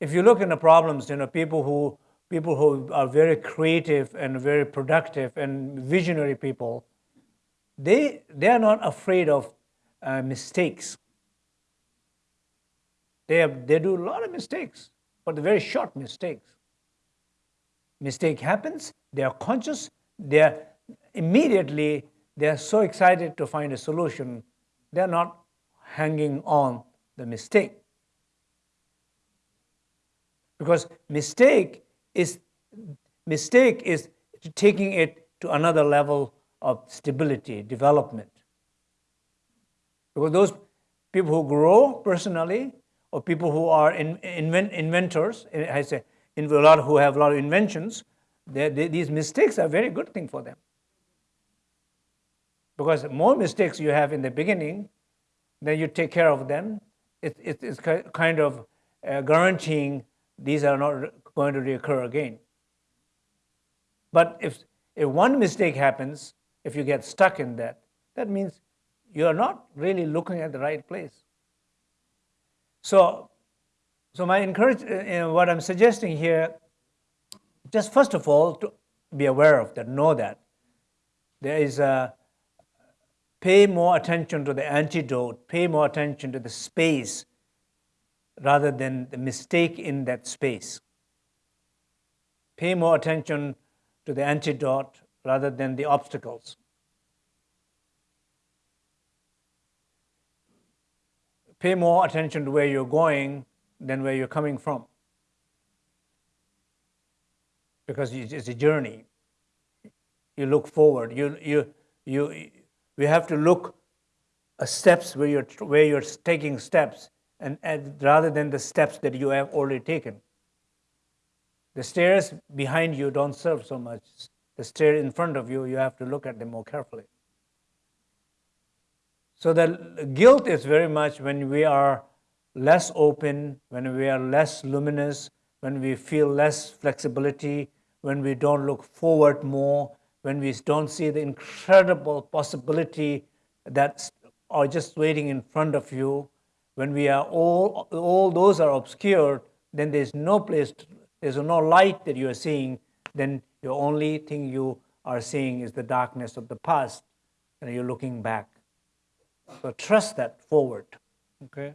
if you look in the problems, you know, people who, people who are very creative and very productive and visionary people, they, they are not afraid of uh, mistakes. They, have, they do a lot of mistakes, but very short mistakes. Mistake happens, they are conscious, they are immediately, they are so excited to find a solution, they are not hanging on the mistake. Because mistake is, mistake is taking it to another level of stability, development. Because those people who grow personally, or people who are in, invent, inventors, I say, in a lot who have a lot of inventions, they, these mistakes are a very good thing for them. Because more mistakes you have in the beginning, then you take care of them. It, it, it's kind of uh, guaranteeing these are not going to recur again. But if, if one mistake happens, if you get stuck in that, that means you are not really looking at the right place. So, so my encourage, uh, you know, what I'm suggesting here, just first of all, to be aware of that, know that. There is a, pay more attention to the antidote, pay more attention to the space rather than the mistake in that space. Pay more attention to the antidote rather than the obstacles. Pay more attention to where you're going than where you're coming from. Because it's a journey. You look forward. You, you, you, we have to look steps where you're, where you're taking steps and, and rather than the steps that you have already taken. The stairs behind you don't serve so much. The stairs in front of you, you have to look at them more carefully. So the guilt is very much when we are less open, when we are less luminous, when we feel less flexibility, when we don't look forward more, when we don't see the incredible possibility that are just waiting in front of you, when we are all, all those are obscured, then there's no place, to, there's no light that you are seeing, then the only thing you are seeing is the darkness of the past, and you're looking back. So trust that forward, okay?